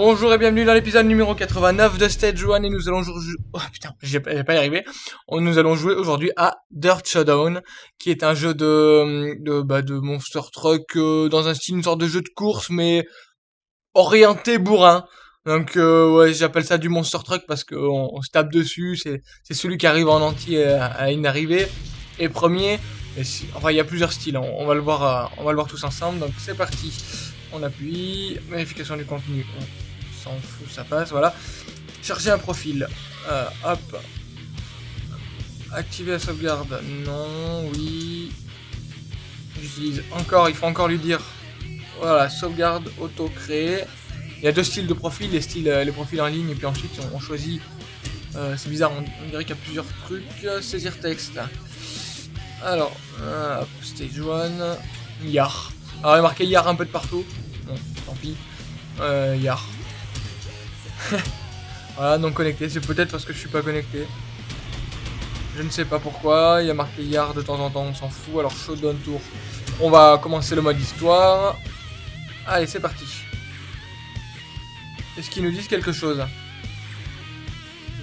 Bonjour et bienvenue dans l'épisode numéro 89 de Stage 1 et nous allons jouer... Oh putain, j'ai pas y. Nous allons jouer aujourd'hui à Dirt Showdown, qui est un jeu de, de, bah, de Monster Truck euh, dans un style, une sorte de jeu de course, mais orienté bourrin. Donc euh, ouais, j'appelle ça du Monster Truck parce qu'on on se tape dessus, c'est celui qui arrive en entier à, une arrivée. Et premier, enfin il y a plusieurs styles, on, va le voir, euh, on va le voir tous ensemble, donc c'est parti. On appuie, vérification du contenu, on s'en fout, ça passe, voilà. Chercher un profil, euh, hop. Activer la sauvegarde, non, oui. J'utilise encore, il faut encore lui dire, voilà, sauvegarde auto-créer. Il y a deux styles de profil, les, styles, euh, les profils en ligne, et puis ensuite on, choisit, euh, c'est bizarre, on, dirait qu'il y a plusieurs trucs, saisir texte. Alors, stage 1, Yar. Alors il y marqué Yar un peu de partout, bon, tant pis, euh, Yar. Voilà, non connecté, c'est peut-être parce que je suis pas connecté. Je ne sais pas pourquoi, il y a marqué Yar de temps en temps, on s'en fout, alors Showdown Tour. On va commencer le mode histoire. Allez, c'est parti. Est-ce qu'ils nous disent quelque chose?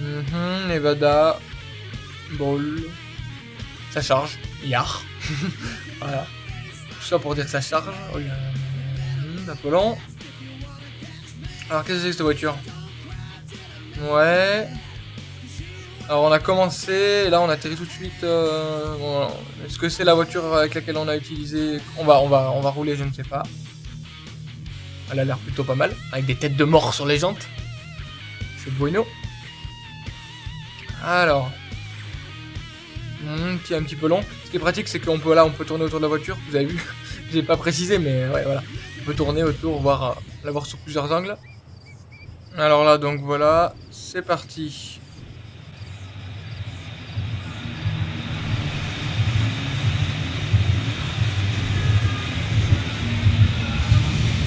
Mhm, Nevada. Ball. Ça charge. Yar. voilà. Tout ça pour dire ça charge. Oh. Alors, qu'est-ce que c'est que cette voiture? Ouais. Alors, on a commencé, et là, on atterrit tout de suite. Euh... Est-ce que c'est la voiture avec laquelle on a utilisé On va, on va, on va rouler, je ne sais pas. Elle a l'air plutôt pas mal, avec des têtes de mort sur les jantes. C'est bueno. Alors. Hmm, qui est un petit peu long. Ce qui est pratique, c'est qu'on peut là, on peut tourner autour de la voiture. Vous avez vu J'ai pas précisé, mais ouais, voilà. On peut tourner autour, voir, euh, la voir sous plusieurs angles. Alors là, donc voilà, c'est parti.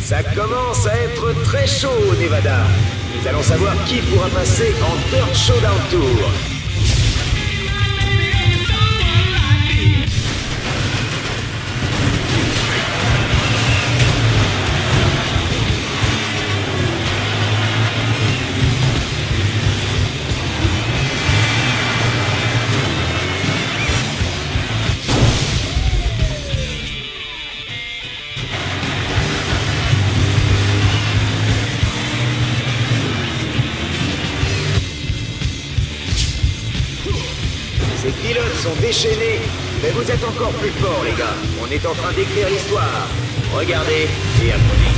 Ça commence à être très chaud, Nevada. Nous allons savoir qui pourra passer en Dirt Showdown Tour. Sont déchaînés, mais vous êtes encore plus forts, les gars. On est en train d'écrire l'histoire. Regardez et apprenez.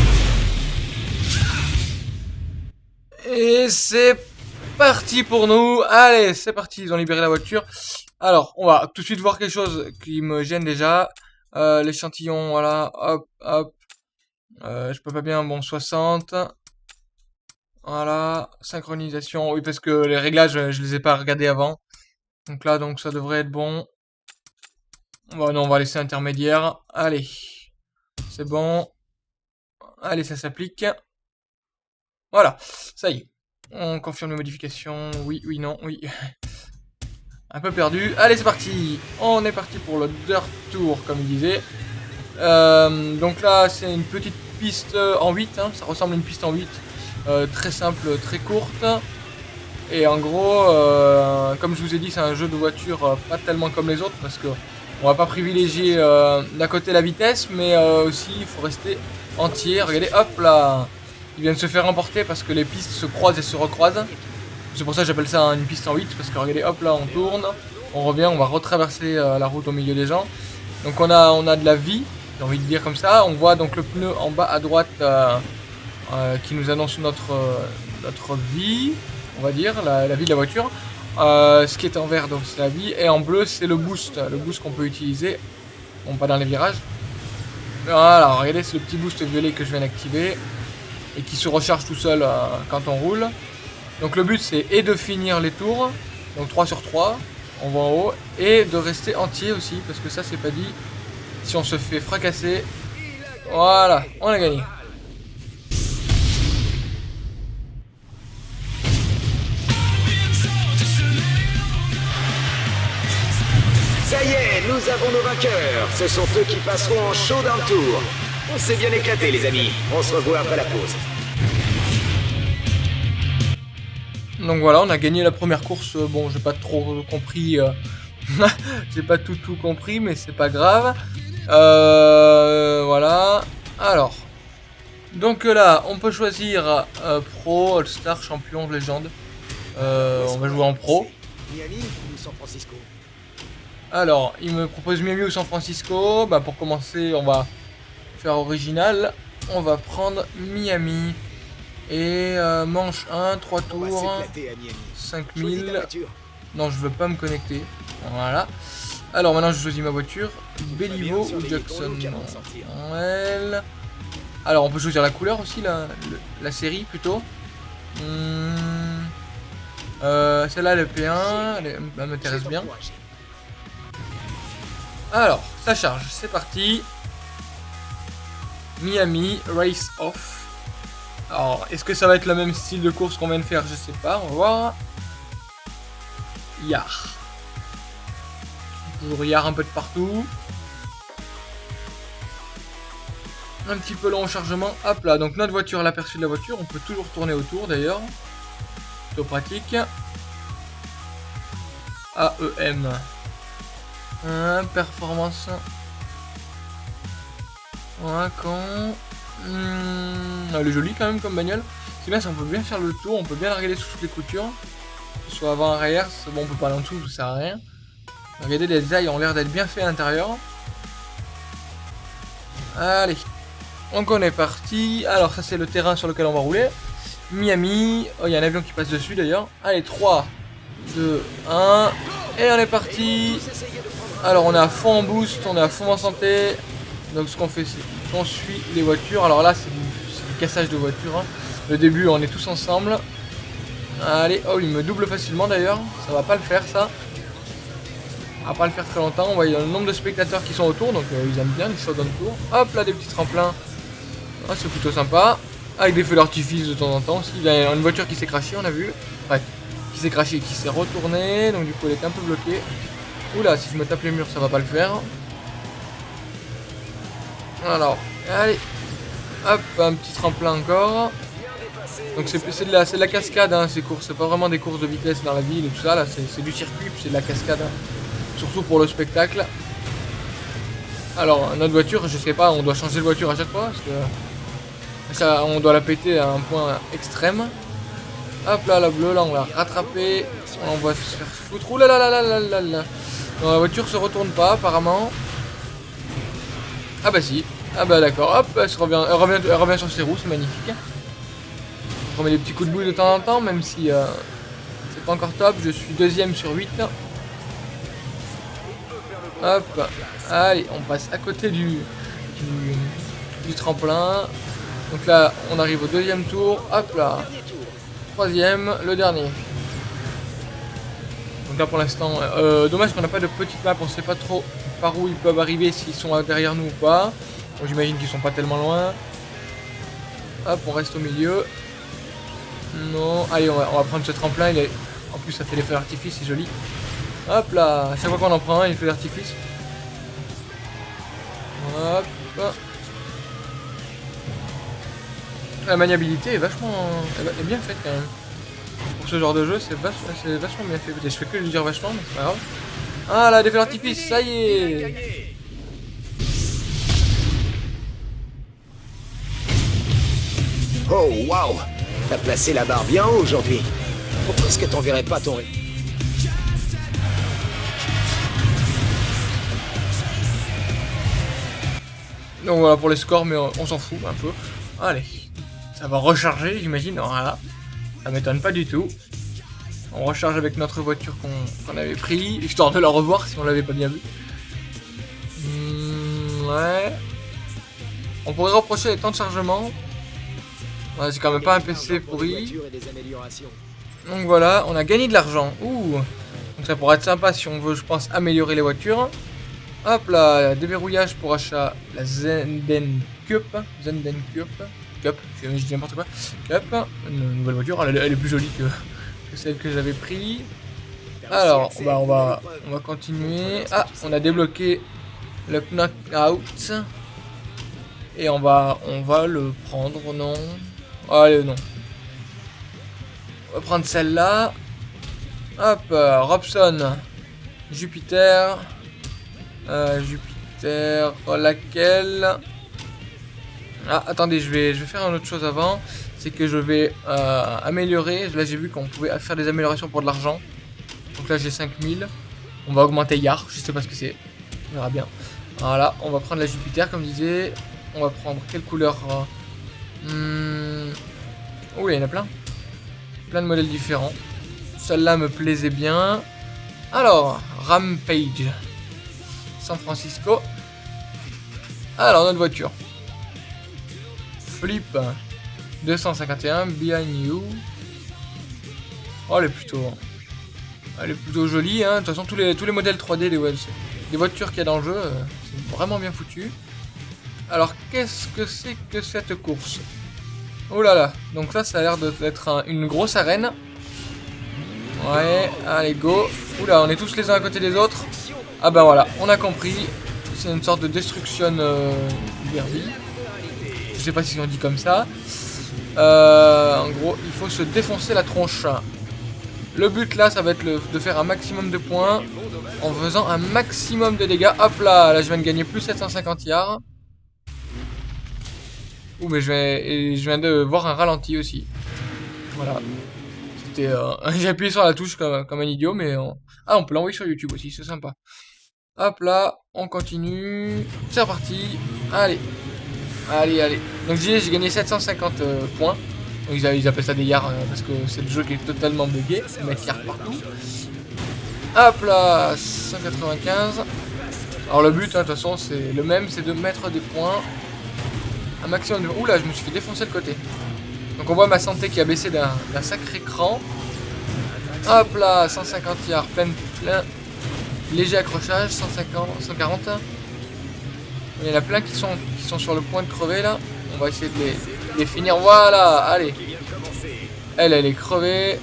Et c'est parti pour nous. Allez, c'est parti, ils ont libéré la voiture. Alors, on va tout de suite voir quelque chose qui me gêne déjà. Euh, L'échantillon, voilà, hop, hop. Euh, je peux pas bien, bon, 60. Voilà, synchronisation. Oui, parce que les réglages, je les ai pas regardés avant. Donc là, donc ça devrait être bon. Bon, non, on va laisser intermédiaire. Allez. C'est bon. Allez, ça s'applique. Voilà, ça y est. On confirme les modifications. Oui, oui, non, oui. Un peu perdu. Allez, c'est parti. On est parti pour le Dirt Tour, comme il disait. Euh, donc là, c'est une petite piste en 8. Hein. Ça ressemble à une piste en 8. Euh, très simple, très courte. Et en gros, euh, comme je vous ai dit, c'est un jeu de voiture euh, pas tellement comme les autres parce que on va pas privilégier euh, d'un côté la vitesse, mais aussi il faut rester entier. Regardez, hop là, il vient de se faire emporter parce que les pistes se croisent et se recroisent. C'est pour ça que j'appelle ça une piste en 8 parce que regardez, hop là, on tourne, on revient, on va retraverser la route au milieu des gens. Donc on a, on a de la vie, j'ai envie de dire comme ça. On voit donc le pneu en bas à droite qui nous annonce notre, notre vie on va dire, la, vie de la voiture. Euh, ce qui est en vert, donc c'est la vie. Et en bleu, c'est le boost. Le boost qu'on peut utiliser. Bon, pas dans les virages. Voilà, regardez, c'est le petit boost violet que je viens d'activer. Et qui se recharge tout seul euh, quand on roule. Donc le but, c'est et de finir les tours. Donc 3 sur 3. On va en haut. Et de rester entier aussi. Parce que ça, c'est pas dit. Si on se fait fracasser. Voilà, on a gagné. Vainqueurs. Ce sont eux qui passeront en show d'un tour. On s'est bien éclaté, les amis. On se revoit après la pause. Donc voilà, on a gagné la première course. Bon, j'ai pas trop compris. Euh, j'ai pas tout tout compris, mais c'est pas grave. Euh, voilà. Alors. Donc là, on peut choisir euh, Pro, All-Star, Champion, Légende. on va jouer en Pro. Miami ou San Francisco Alors, il me propose Miami ou San Francisco. Bah, pour commencer, on va faire original. On va prendre Miami. Et euh, manche 1, 3 tours, 5000. Non, je veux pas me connecter. Voilà. Alors maintenant, je choisis ma voiture. Bellivo ou Jackson. Alors, on peut choisir la couleur aussi, la, la série plutôt. Hmm. Euh, Celle-là, le P1, elle, m'intéresse bien. Alors, ça charge, c'est parti. Miami, Race Off. Alors, est-ce que ça va être le même style de course qu'on vient de faire? Je sais pas, on va voir. Yar. Toujours Yar un peu de partout. Un petit peu long au chargement. Hop là, donc notre voiture, l'aperçu de la voiture, on peut toujours tourner autour d'ailleurs. Plutôt pratique. AEM. Performance. Ouais, quand... Hmm, elle est jolie quand même comme bagnole. C'est bien, ça, on peut bien faire le tour, on peut bien la regarder sous toutes les coutures. Soit avant, arrière, bon, on peut pas aller en dessous, ça sert à rien. Regardez, les détails ont l'air d'être bien faits à l'intérieur. Allez. Donc on est parti. Alors ça c'est le terrain sur lequel on va rouler. Miami. Oh, il y a un avion qui passe dessus d'ailleurs. Allez, 3, 2, 1. Et on est parti. Alors on est à fond en boost, on est à fond en santé. Donc ce qu'on fait c'est qu'on suit les voitures. Alors là c'est du, cassage de voitures. Hein. Le début on est tous ensemble. Allez, oh il me double facilement d'ailleurs. Ça va pas le faire ça. À pas le faire très longtemps. On voit le nombre de spectateurs qui sont autour. Donc euh, ils aiment bien, ils sautent dans le tour. Hop là des petits tremplins. Ah, c'est plutôt sympa. Avec des feux d'artifice de temps en temps. Il y a une voiture qui s'est crachée, on a vu. Ouais, qui s'est crachée, qui s'est retournée. Donc du coup elle est un peu bloquée. Oula, si je me tape les murs, ça va pas le faire. Alors, allez. Hop, un petit tremplin encore. Donc c'est de, la, de la cascade, hein, ces courses. C'est pas vraiment des courses de vitesse dans la ville et tout ça. Là, c'est du circuit, c'est de la cascade. Hein. Surtout pour le spectacle. Alors, notre voiture, je sais pas, on doit changer de voiture à chaque fois. Parce que on doit la péter à un point extrême. Hop là, la bleue, là, on va rattraper. On va se faire foutre. Ouh là là là là là la voiture se retourne pas, apparemment. Ah bah si. Ah bah d'accord. Hop, elle, revient, elle, revient, elle revient sur ses roues, c'est magnifique. On met des petits coups de boule de temps en temps, même si euh, c'est pas encore top. Je suis deuxième sur 8. Hop. Allez, on passe à côté du, du, tremplin. Donc là, on arrive au deuxième tour. Hop là. Troisième, le dernier. Donc là pour l'instant, euh, dommage qu'on n'a pas de petite map, on sait pas trop par où ils peuvent arriver, s'ils sont derrière nous ou pas. J'imagine qu'ils sont pas tellement loin. Hop, on reste au milieu. Non, allez, on va, prendre ce tremplin. Il est... En plus, ça fait l'effet d'artifice, c'est joli. Hop là, à chaque fois qu'on en prend un, il fait d'artifice. Hop. La maniabilité est vachement... est bien faite quand même pour ce genre de jeu, c'est vachement, bien fait. Je fais que le dire vachement, mais c'est pas grave. Ah là, défait l'artifice, ça y est Oh waouh T'as placé la barre bien haut aujourd'hui. Pourquoi est-ce que t'enverrais pas ton... Donc voilà pour les scores, mais on, s'en fout un peu. Allez, ça va recharger, j'imagine. Voilà. Ça m'étonne pas du tout. On recharge avec notre voiture qu'on avait pris, histoire de la revoir si on l'avait pas bien vu. Hmm, ouais. On pourrait reprocher les temps de chargement. C'est quand même pas un PC pourri. Donc voilà, on a gagné de l'argent. Ouh Donc ça pourrait être sympa si on veut, je pense, améliorer les voitures. Hop là, déverrouillage pour achat, la Zenden Cup. Zenden Cup. Cup, je dis n'importe quoi. Cup, une nouvelle voiture, elle, est plus jolie que, celle que j'avais pris. Alors, on va on va continuer. Ah, on a débloqué le knockout. Et on va on va le prendre, non Allez, non. On va prendre celle-là. Hop, euh, Robson. Jupiter. Euh, Jupiter. Laquelle? Ah, attendez, je vais, faire une autre chose avant. C'est que je vais euh, améliorer. Là, j'ai vu qu'on pouvait faire des améliorations pour de l'argent. Donc là, j'ai 5000. On va augmenter Yar. Je sais pas ce que c'est. On verra bien. Voilà, on va prendre la Jupiter, comme je disais. On va prendre quelle couleur hmm. Oh, il y en a plein. Plein de modèles différents. Celle-là me plaisait bien. Alors, Rampage. San Francisco. Alors, notre voiture. Flip. 251. Behind you. Oh, elle est plutôt... Elle est plutôt jolie. Hein. De toute façon, tous les, tous les modèles 3D des, des voitures qu'il y a dans le jeu, euh, c'est vraiment bien foutu. Alors, qu'est-ce que c'est que cette course? Oh là là. Donc là, ça a l'air d'être une grosse arène. Ouais, allez, go. Oula, on est tous les uns à côté des autres. Ah bah voilà, on a compris. C'est une sorte de destruction euh, derby. Je sais pas si on dit comme ça. Euh, en gros, il faut se défoncer la tronche. Le but là, ça va être de faire un maximum de points en faisant un maximum de dégâts. Hop là, là je viens de gagner plus 750 yards. Ouh, mais je viens, de voir un ralenti aussi. Voilà. Euh, j'ai appuyé sur la touche comme, un idiot, mais... Ah, on peut l'envoyer sur YouTube aussi, c'est sympa. Hop là, on continue. C'est reparti. Allez. Allez, allez. Donc j'ai gagné 750 euh, points. Donc ils, appellent ça des yards euh, parce que c'est le jeu qui est totalement bugué. C'est mettre yards partout. Hop là, 195. Alors le but, hein, de toute façon, c'est le même, c'est de mettre des points. Un maximum de... Oula, je me suis fait défoncer le côté. Donc on voit ma santé qui a baissé d'un sacré cran. Hop là, 150 yards, plein, plein. Léger accrochage, 150, 140. Il y en a plein qui sont, qui sont sur le point de crever là. On va essayer de les, finir. Voilà, allez. Elle, elle est crevée.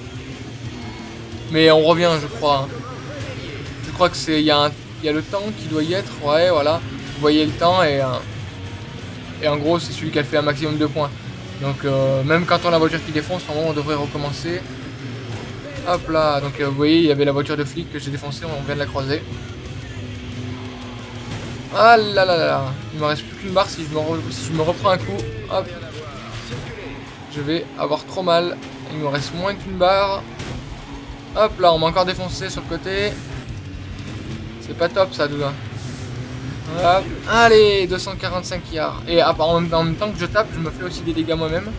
Mais on revient, je crois. Hein. Je crois que c'est. Il y, a le temps qui doit y être. Ouais, voilà. Vous voyez le temps et. Euh, et en gros, c'est celui qui a fait un maximum de points. Donc euh, même quand on a la voiture qui défonce, normalement on devrait recommencer. Hop là, donc euh, vous voyez, il y avait la voiture de flic que j'ai défoncée, on vient de la croiser. Ah là là là il me reste plus qu'une barre si je, me si je me reprends un coup. Hop. Je vais avoir trop mal. Il me reste moins qu'une barre. Hop là, on m'a encore défoncé sur le côté. C'est pas top ça, Douda. Allez, 245 yards. Et en, même, temps que je tape, je me fais aussi des dégâts moi-même.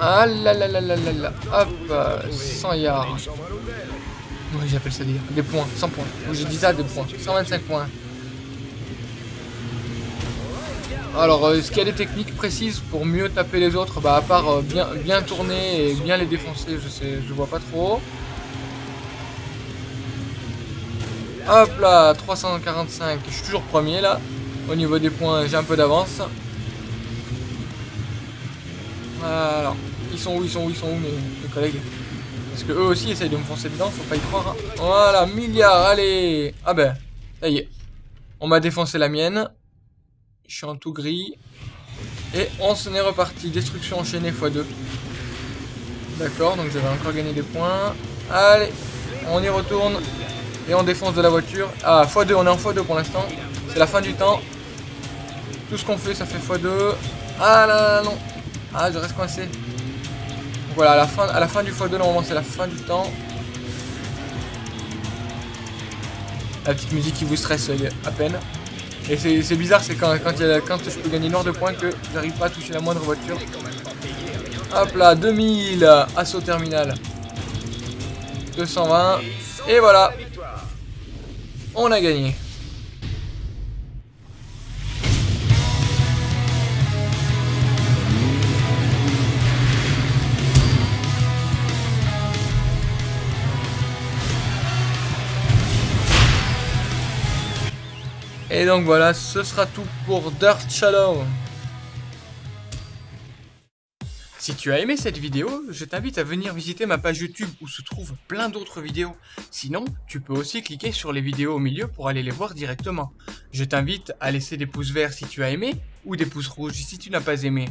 Ah là là là là là là. Hop, 100 yards. Oui, j'appelle ça des, points, 100 points. J'ai dit ça, des points. 125 points. Alors, euh, est-ce qu'il y a des techniques précises pour mieux taper les autres Bah, à part euh, bien, bien tourner et bien les défoncer, je sais, je vois pas trop. Hop là, 345. Je suis toujours premier là. Au niveau des points, j'ai un peu d'avance. Alors, ils sont où, ils sont où, ils sont où mes, collègues? Parce que eux aussi essayent de me foncer dedans, faut pas y croire. Hein. Voilà, milliard, allez Ah ben, ça y est. On m'a défoncé la mienne. Je suis en tout gris. Et on s'en est reparti. Destruction enchaînée x2. D'accord, donc j'avais encore gagné des points. Allez, on y retourne. Et on défonce de la voiture. Ah, x2, on est en x2 pour l'instant. C'est la fin du temps. Tout ce qu'on fait, ça fait x2. Ah là là, non. Ah, je reste coincé. Voilà, à la fin, à la fin du x2, normalement, c'est la fin du temps. La petite musique qui vous stresse à peine. Et c'est bizarre, c'est quand, quand, quand je peux gagner noir de points que j'arrive pas à toucher la moindre voiture. Hop là, 2000, assaut terminal. 220. Et voilà, on a gagné. Et donc voilà, ce sera tout pour Dirt Shadow. Si tu as aimé cette vidéo, je t'invite à venir visiter ma page YouTube où se trouvent plein d'autres vidéos. Sinon, tu peux aussi cliquer sur les vidéos au milieu pour aller les voir directement. Je t'invite à laisser des pouces verts si tu as aimé ou des pouces rouges si tu n'as pas aimé.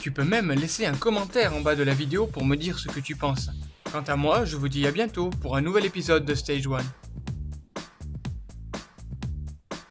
Tu peux même laisser un commentaire en bas de la vidéo pour me dire ce que tu penses. Quant à moi, je vous dis à bientôt pour un nouvel épisode de Stage 1.